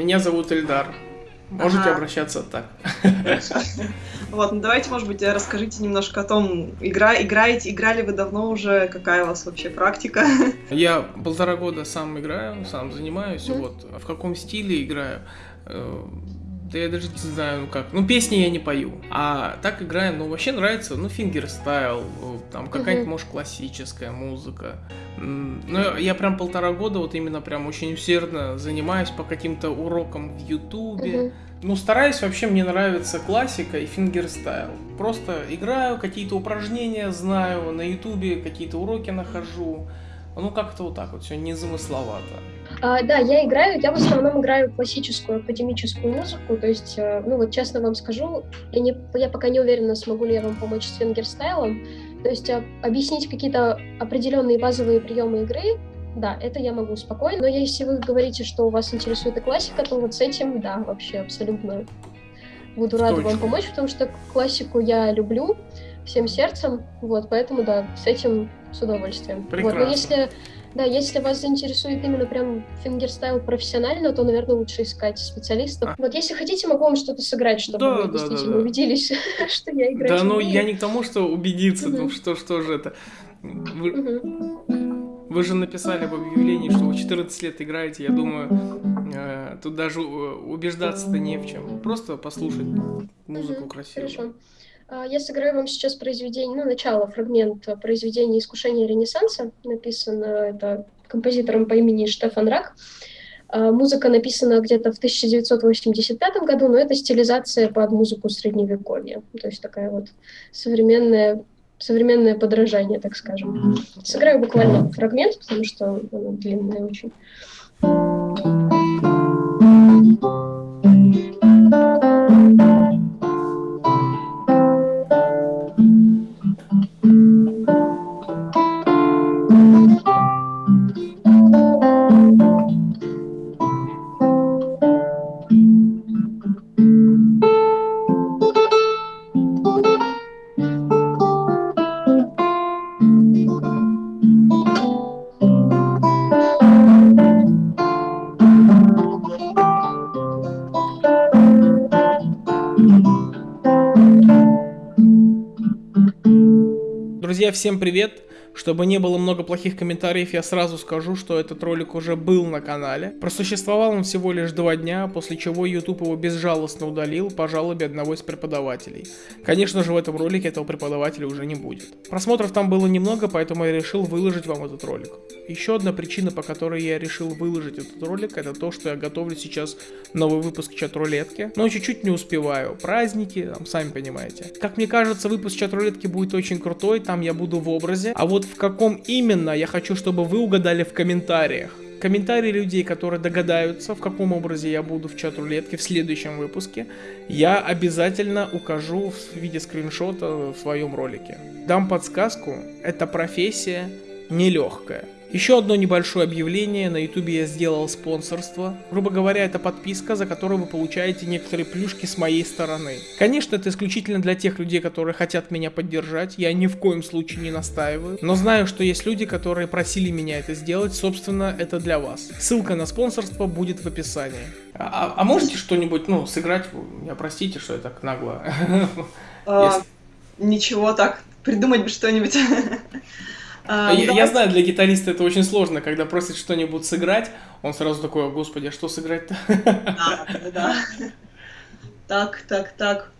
меня зовут Эльдар. Можете ага. обращаться так. Вот, ну давайте, может быть, расскажите немножко о том, игра, играете, играли вы давно уже, какая у вас вообще практика? Я полтора года сам играю, сам занимаюсь, mm-hmm. вот. А в каком стиле играю? Э, да я даже не знаю, ну как. Ну, песни я не пою. А так играем, ну, вообще нравится, ну, фингерстайл, там какая-нибудь, может, классическая музыка. Ну, я прям полтора года вот именно прям очень усердно занимаюсь по каким-то урокам в Ютубе. Ну, стараюсь, вообще мне нравится классика и фингерстайл. Просто играю, какие-то упражнения знаю, на Ютубе какие-то уроки нахожу. Ну, как-то вот так вот, все незамысловато. А, да, я играю, я в основном играю классическую академическую музыку, то есть, э, ну вот честно вам скажу, я, не, я пока не уверена, смогу ли я вам помочь с фингерстайлом, то есть а, объяснить какие-то определенные базовые приемы игры, да, это я могу спокойно, но если вы говорите, что у вас интересует и классика, то вот с этим, да, вообще абсолютно буду рада Точно. вам помочь, потому что классику я люблю всем сердцем, вот, поэтому, да, с этим с удовольствием. Прекрасно. Вот, но если да, если вас заинтересует именно прям фингерстайл профессионально, то, наверное, лучше искать специалистов. А. Вот если хотите, могу вам что-то сыграть, чтобы да, вы да, действительно да, да. убедились, что я играю. Да, ну я не к тому, что убедиться, ну что, что же это. Вы, же написали в объявлении, что вы 14 лет играете, я думаю, э, тут даже э, убеждаться-то не в чем. Просто послушать музыку красивую. Хорошо. А, я сыграю вам сейчас произведение, ну, начало, фрагмент произведения «Искушение Ренессанса». Написано это композитором по имени Штефан Рак. А, музыка написана где-то в 1985 году, но это стилизация под музыку Средневековья. То есть такая вот современная современное подражание, так скажем. Сыграю буквально фрагмент, потому что оно длинное очень. Друзья, всем привет! Чтобы не было много плохих комментариев, я сразу скажу, что этот ролик уже был на канале. Просуществовал он всего лишь два дня, после чего YouTube его безжалостно удалил по жалобе одного из преподавателей. Конечно же, в этом ролике этого преподавателя уже не будет. Просмотров там было немного, поэтому я решил выложить вам этот ролик. Еще одна причина, по которой я решил выложить этот ролик, это то, что я готовлю сейчас новый выпуск чат-рулетки, но чуть-чуть не успеваю. Праздники, там, сами понимаете. Как мне кажется, выпуск чат-рулетки будет очень крутой, там я буду в образе, а вот в каком именно, я хочу, чтобы вы угадали в комментариях. Комментарии людей, которые догадаются, в каком образе я буду в чат-рулетке в следующем выпуске, я обязательно укажу в виде скриншота в своем ролике. Дам подсказку, эта профессия нелегкая. Еще одно небольшое объявление, на ютубе я сделал спонсорство. Грубо говоря, это подписка, за которую вы получаете некоторые плюшки с моей стороны. Конечно, это исключительно для тех людей, которые хотят меня поддержать, я ни в коем случае не настаиваю. Но знаю, что есть люди, которые просили меня это сделать, собственно, это для вас. Ссылка на спонсорство будет в описании. А, а можете что-нибудь, ну, сыграть? Я простите, что я так нагло. А, ничего, так, придумать бы что-нибудь. А, я, я знаю, для гитариста это очень сложно, когда просит что-нибудь сыграть, он сразу такой, господи, а что сыграть-то? Да, да. Так, так, так.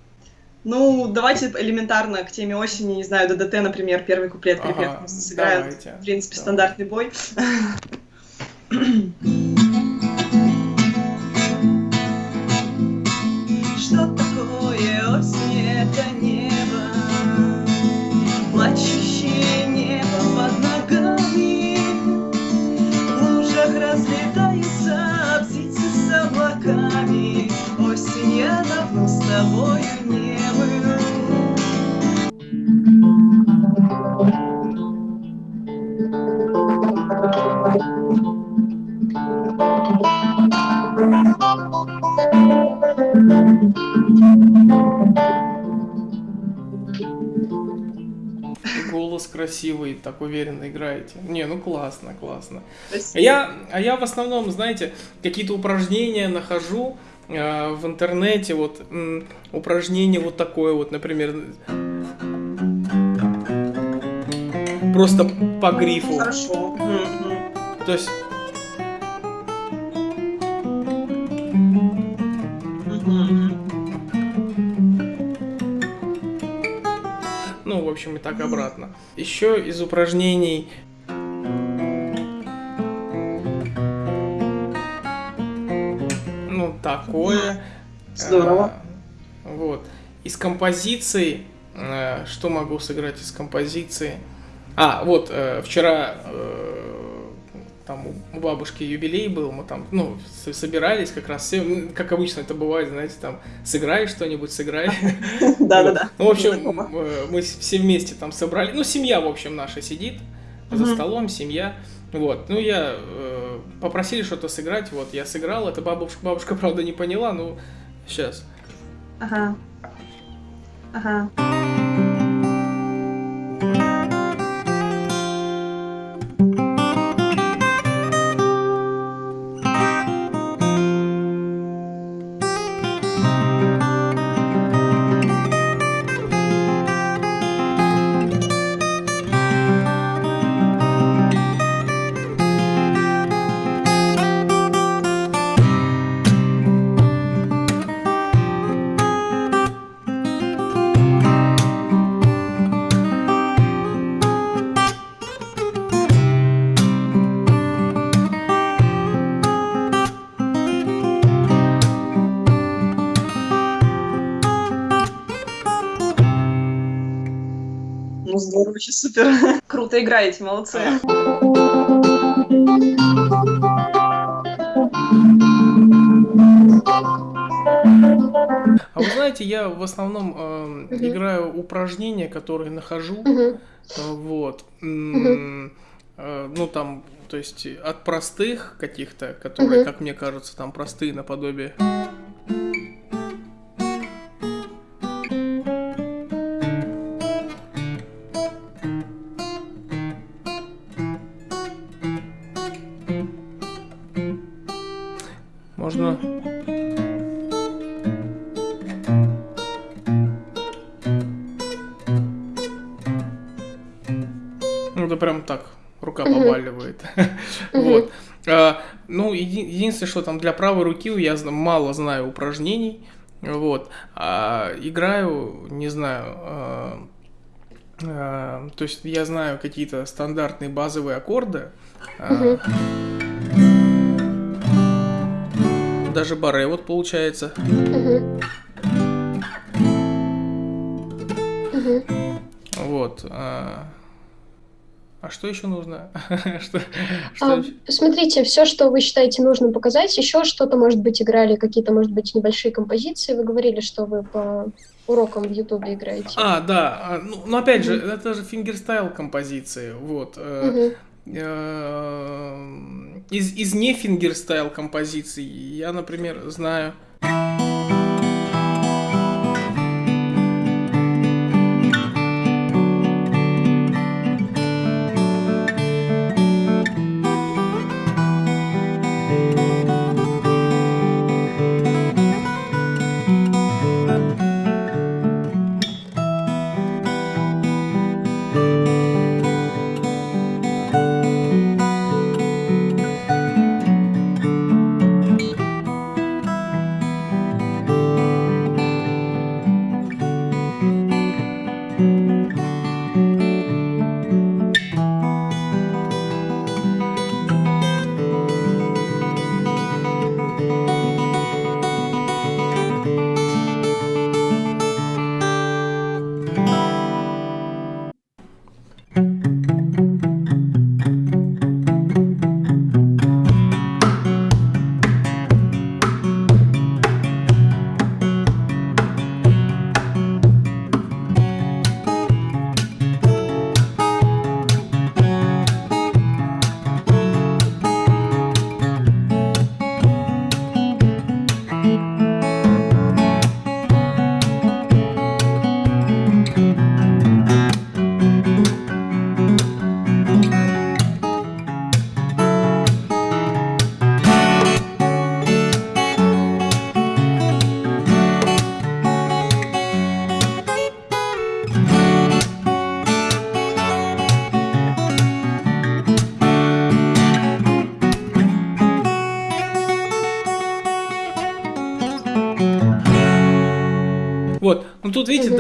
Ну, давайте элементарно к теме осени, не знаю, ДДТ, например, первый куплет, припев ага, сыграем. Давайте, в принципе, давайте. стандартный бой. тобою не был. голос красивый, так уверенно играете. Не, ну классно, классно. Спасибо. Я, а я в основном, знаете, какие-то упражнения нахожу э, в интернете, вот м, упражнение вот такое вот, например, просто по грифу. Хорошо. То есть Ну, в общем, и так обратно. Еще из упражнений такое. Здорово. А, вот. Из композиции, э, что могу сыграть из композиции? А, вот, э, вчера э, там у бабушки юбилей был, мы там, ну, собирались как раз все, как обычно это бывает, знаете, там, сыграй что-нибудь, сыграй. Да-да-да. Ну, в общем, мы все вместе там собрали, ну, семья, в общем, наша сидит за столом, семья, вот, ну, я, попросили что-то сыграть, вот, я сыграл, это бабушка, бабушка, правда, не поняла, ну, сейчас. Ага. Ага. Короче, супер. Круто играете, молодцы. А вы знаете, я в основном э, угу. играю упражнения, которые нахожу. Угу. Вот. Угу. Э, ну, там, то есть от простых каких-то, которые, угу. как мне кажется, там простые наподобие. Что там для правой руки я мало знаю упражнений. Вот. А, играю, не знаю, а, то есть я знаю какие-то стандартные базовые аккорды. Даже баре вот получается. Вот. А... а что еще нужно? что, что... А, смотрите, все, что вы считаете нужным показать, еще что-то, может быть, играли, какие-то, может быть, небольшие композиции. Вы говорили, что вы по урокам в Ютубе играете. А, да. А, ну, но опять же, это же фингерстайл композиции. Вот. Uh-huh. Э, из, из не фингерстайл композиций я, например, знаю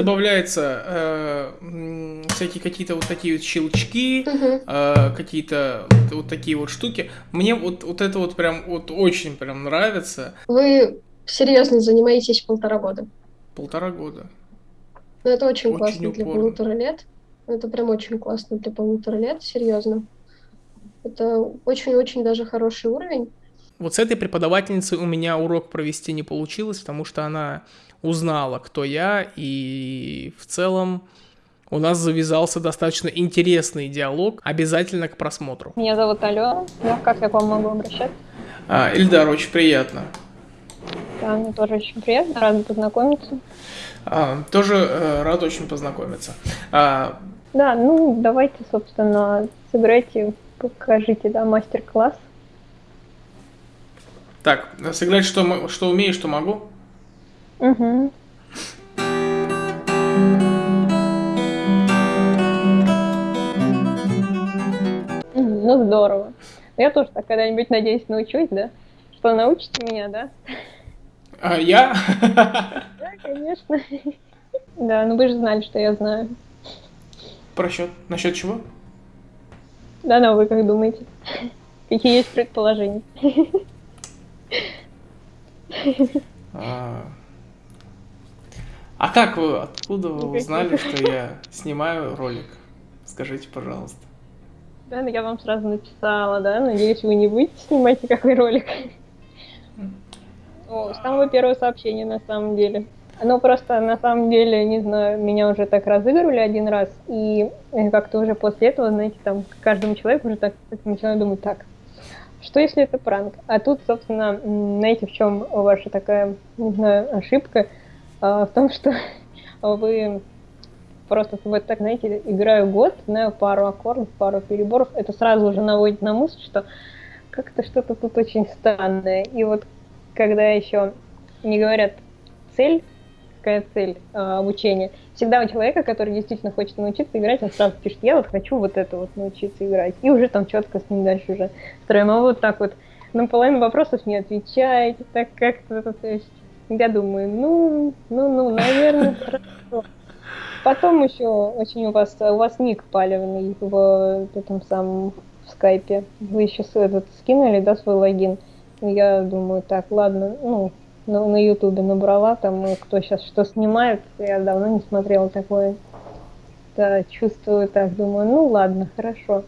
добавляется э, всякие какие-то вот такие вот щелчки, угу. э, какие-то вот, вот такие вот штуки. Мне вот, вот это вот прям вот очень прям нравится. Вы серьезно занимаетесь полтора года? Полтора года. Ну это очень, очень классно упорно. для полутора лет. Это прям очень классно для полутора лет, серьезно. Это очень-очень даже хороший уровень. Вот с этой преподавательницей у меня урок провести не получилось, потому что она узнала, кто я, и в целом у нас завязался достаточно интересный диалог, обязательно к просмотру. Меня зовут Алена, ну, как я к вам могу обращаться? А, Ильдар, очень приятно. Да, мне тоже очень приятно, рада познакомиться. А, тоже э, рад очень познакомиться. А... Да, ну давайте, собственно, сыграйте, покажите, да, мастер-класс. Так, сыграть что, что умею, что могу? Угу. Ну, здорово. Я тоже так когда-нибудь, надеюсь, научусь, да? Что, научите меня, да? А, я? Да, конечно. Да, ну вы же знали, что я знаю. Про счет? Насчет чего? Да, ну вы как думаете? Какие есть предположения? А, как вы, откуда вы узнали, что я снимаю ролик? Скажите, пожалуйста. Да, ну я вам сразу написала, да, надеюсь, вы не будете снимать никакой ролик. О, с самого первого сообщения, на самом деле. Ну, просто, на самом деле, не знаю, меня уже так разыгрывали один раз, и как-то уже после этого, знаете, там, каждому человеку уже так начинаю думать, так, что если это пранк? А тут, собственно, знаете, в чем ваша такая, не знаю, ошибка? А, в том, что вы просто вот так, знаете, играю год, знаю пару аккордов, пару переборов, это сразу уже наводит на мысль, что как-то что-то тут очень странное. И вот когда еще не говорят цель, какая цель э, обучения. Всегда у человека, который действительно хочет научиться играть, он сразу пишет, я вот хочу вот это вот научиться играть. И уже там четко с ним дальше уже строим. А вот так вот на половину вопросов не отвечаете, так как-то, то есть я думаю, ну, ну, ну, наверное, хорошо. Потом еще очень у вас, у вас ник палевный в этом самом в скайпе. Вы еще этот скинули, да, свой логин. Я думаю, так, ладно, ну, на, на ютубе набрала, там, ну, кто сейчас что снимает, я давно не смотрела такое. Да, чувствую так, думаю, ну ладно, хорошо.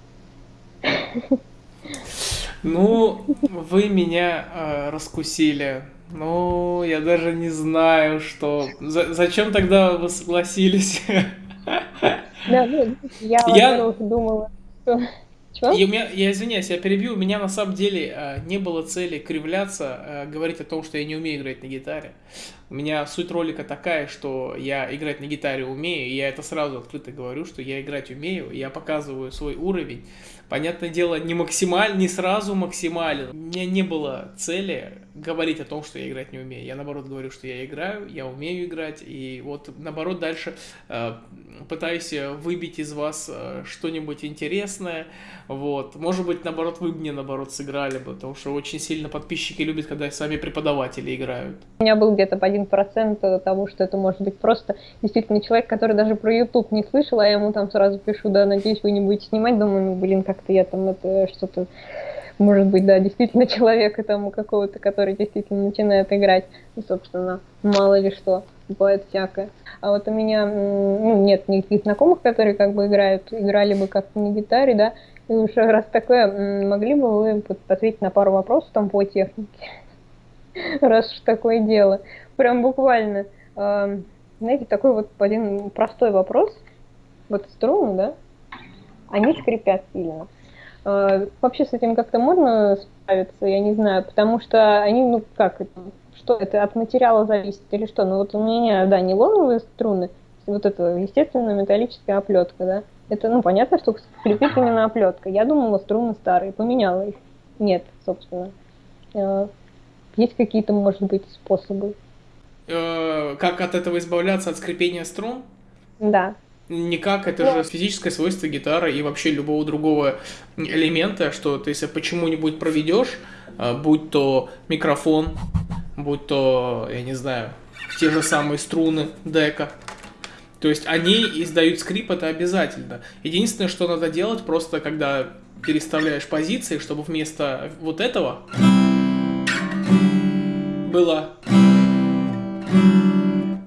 Ну, вы меня э, раскусили. Ну, я даже не знаю, что... За зачем тогда вы согласились? Да, ну, я, я... думала, что чего? У меня, я извиняюсь, я перебью. У меня на самом деле э, не было цели кривляться, э, говорить о том, что я не умею играть на гитаре. У меня суть ролика такая, что я играть на гитаре умею, и я это сразу открыто говорю, что я играть умею, я показываю свой уровень. Понятное дело, не максималь, не сразу максимален. У меня не было цели говорить о том, что я играть не умею. Я наоборот говорю, что я играю, я умею играть, и вот наоборот дальше э, пытаюсь выбить из вас э, что-нибудь интересное. Вот. Может быть, наоборот, вы мне наоборот сыграли бы, потому что очень сильно подписчики любят, когда сами преподаватели играют. У меня был где-то один процент того, что это может быть просто действительно человек, который даже про YouTube не слышал, а я ему там сразу пишу, да, надеюсь, вы не будете снимать, думаю, ну, блин, как-то я там это что-то может быть, да, действительно человека там какого-то, который действительно начинает играть. И, собственно, мало ли что, бывает всякое. А вот у меня ну, нет никаких знакомых, которые как бы играют, играли бы как-то на гитаре, да, и уже раз такое, могли бы вы ответить на пару вопросов там по технике? Раз уж такое дело. Прям буквально. Знаете, такой вот один простой вопрос. Вот струны, да, они скрипят сильно. А, вообще с этим как-то можно справиться, я не знаю, потому что они, ну как, что это от материала зависит или что? Ну вот у меня, да, нейлоновые струны, вот это, естественно, металлическая оплетка, да. Это, ну, понятно, что скрипит именно оплетка. Я думала, струны старые, поменяла их. Нет, собственно. А, есть какие-то, может быть, способы? Э, как от этого избавляться, от скрипения струн? Да. Никак, это же физическое свойство гитары и вообще любого другого элемента, что ты если почему-нибудь проведешь, э, будь то микрофон, будь то, я не знаю, те же самые струны дека. То есть они издают скрип, это обязательно. Единственное, что надо делать, просто когда переставляешь позиции, чтобы вместо вот этого было...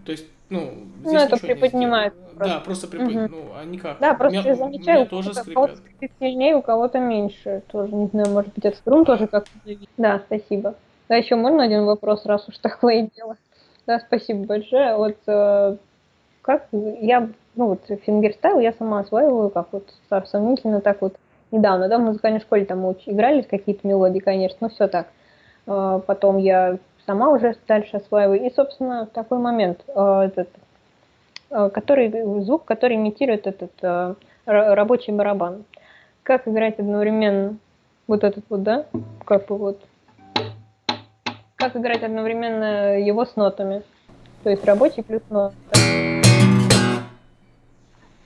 То есть, ну, ну это приподнимает. Просто. Да, просто приподнимает. Угу. Ну, а никак. Да, просто меня, я замечаю, меня тоже у кого-то сильнее, у кого-то меньше. Тоже, не знаю, может быть, от струн тоже как-то Да, спасибо. Да, еще можно один вопрос, раз уж такое дело. Да, спасибо большое. Вот э, как я, ну вот фингерстайл я сама осваиваю, как вот сомнительно так вот недавно, да, в музыкальной школе там уч... играли какие-то мелодии, конечно, но все так. Э, потом я сама уже дальше осваиваю. И, собственно, такой момент, э, этот, который, звук, который имитирует этот э, рабочий барабан. Как играть одновременно вот этот вот, да, как бы вот, как играть одновременно его с нотами. То есть рабочий плюс нота.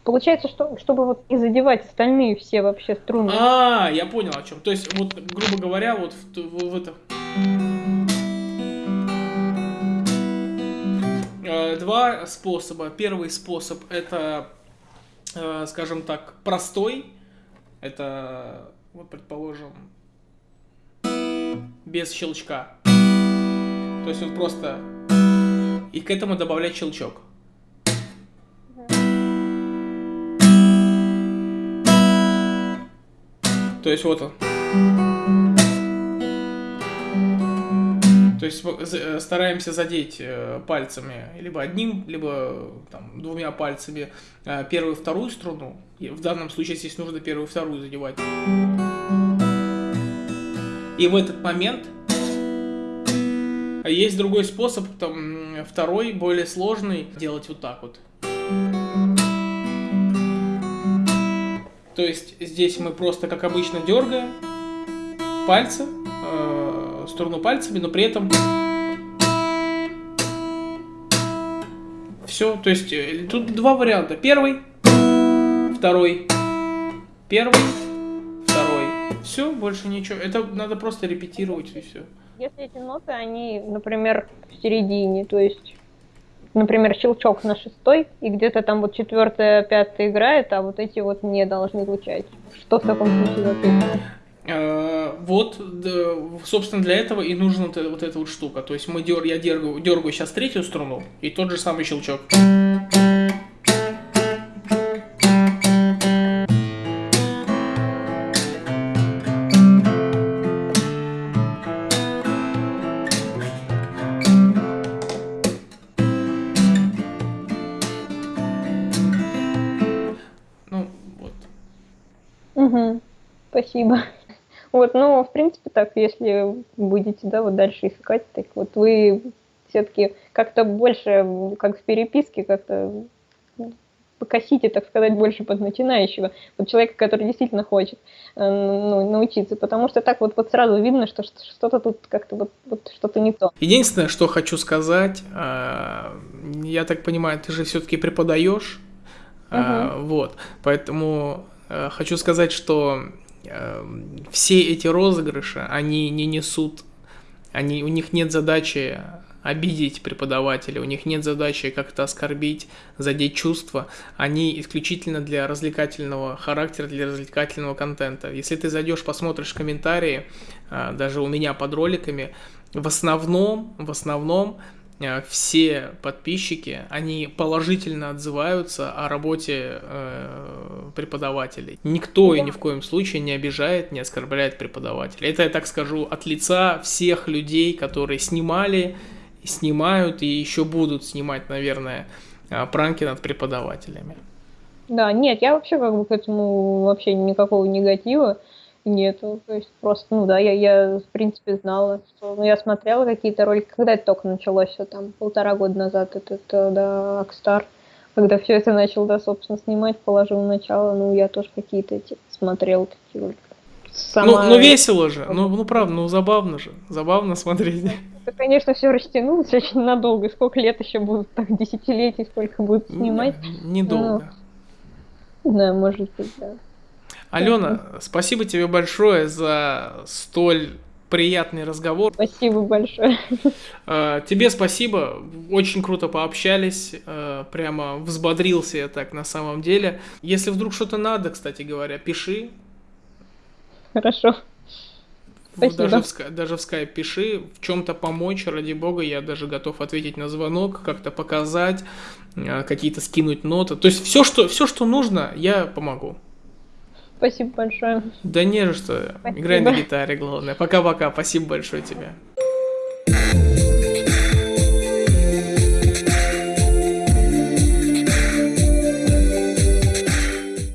Получается, что чтобы вот не задевать остальные все вообще струны. А, я понял о чем. То есть, вот, грубо говоря, вот в, в, в это. Два способа. Первый способ это, э, скажем так, простой. Это, вот предположим, без щелчка. То есть вот просто и к этому добавлять щелчок. То есть вот он. Есть э, стараемся задеть э, пальцами либо одним, либо там, двумя пальцами э, первую и вторую струну. И в данном случае здесь нужно первую и вторую задевать. И в этот момент есть другой способ, там, второй, более сложный, делать вот так вот. То есть здесь мы просто, как обычно, дергаем пальцы, сторону пальцами, но при этом все. То есть э, тут два варианта. Первый, второй, первый, второй. Все, больше ничего. Это надо просто репетировать и все. Если эти ноты, они, например, в середине, то есть например, щелчок на шестой, и где-то там вот четвертая, пятая играет, а вот эти вот не должны звучать. Что в таком случае? Э, вот, собственно, для этого и нужна вот, вот эта вот штука. То есть мы дер, я дергаю, дергаю сейчас третью струну, и тот же самый щелчок. спасибо. Вот, ну, в принципе, так, если будете, да, вот дальше искать, так вот вы все-таки как-то больше, как в переписке, как-то покосите, так сказать, больше под начинающего, под человека, который действительно хочет э, ну, научиться, потому что так вот, вот сразу видно, что что-то тут как-то вот, вот что-то не то. Единственное, что хочу сказать, э, я так понимаю, ты же все-таки преподаешь, угу. вот, поэтому хочу сказать, что все эти розыгрыши, они не несут, они, у них нет задачи обидеть преподавателя, у них нет задачи как-то оскорбить, задеть чувства, они исключительно для развлекательного характера, для развлекательного контента. Если ты зайдешь, посмотришь комментарии, э, даже у меня под роликами, в основном, в основном все подписчики, они положительно отзываются о работе э, преподавателей. Никто и ни в коем случае не обижает, не оскорбляет преподавателя. Это я так скажу от лица всех людей, которые снимали, снимают и еще будут снимать, наверное, э, пранки над преподавателями. Да, нет, я вообще как бы к этому вообще никакого негатива нету. То есть просто, ну да, я, я в принципе знала, что... Ну, я смотрела какие-то ролики, когда это только началось, все там полтора года назад, этот, э, да, Акстар, когда все это начал, да, собственно, снимать, положил начало, ну, я тоже какие-то эти смотрел такие ролики. Сама... Ну, ну, весело же, ну, ну, правда, ну, забавно же, забавно смотреть. Это, конечно, все растянулось очень надолго, сколько лет еще будут, так, десятилетий, сколько будут снимать. Недолго. Ну, да, может быть, да. Алена, спасибо тебе большое за столь приятный разговор. Спасибо большое. А, тебе спасибо, очень круто пообщались, а, прямо взбодрился я так на самом деле. Если вдруг что-то надо, кстати говоря, пиши. Хорошо. Спасибо. Даже в, даже в скайп пиши, в чем-то помочь, ради бога, я даже готов ответить на звонок, как-то показать, а, какие-то скинуть ноты. То есть все, что, все, что нужно, я помогу. Спасибо большое. Да не за что. Спасибо. Играй на гитаре, главное. Пока-пока. Спасибо большое тебе.